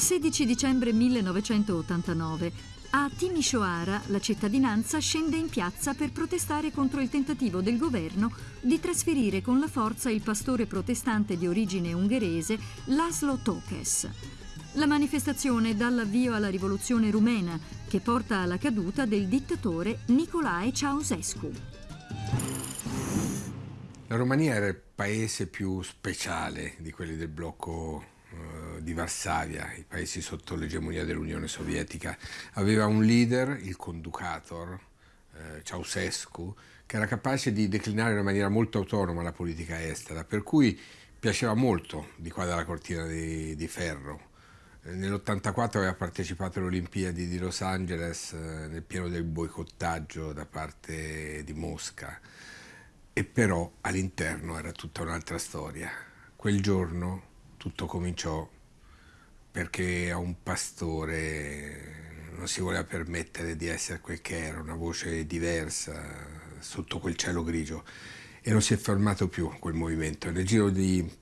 16 dicembre 1989. A Timisoara la cittadinanza scende in piazza per protestare contro il tentativo del governo di trasferire con la forza il pastore protestante di origine ungherese Laszlo Tokes. La manifestazione dà l'avvio alla rivoluzione rumena che porta alla caduta del dittatore Nicolae Ceausescu. La Romania era il paese più speciale di quelli del blocco di Varsavia, i paesi sotto l'egemonia dell'Unione Sovietica. Aveva un leader, il conducator, eh, Ceausescu, che era capace di declinare in maniera molto autonoma la politica estera, per cui piaceva molto di qua dalla cortina di, di ferro. Eh, Nell'84 aveva partecipato alle Olimpiadi di Los Angeles eh, nel pieno del boicottaggio da parte di Mosca e però all'interno era tutta un'altra storia. Quel giorno tutto cominciò perché a un pastore non si voleva permettere di essere quel che era, una voce diversa sotto quel cielo grigio e non si è fermato più quel movimento. Nel giro di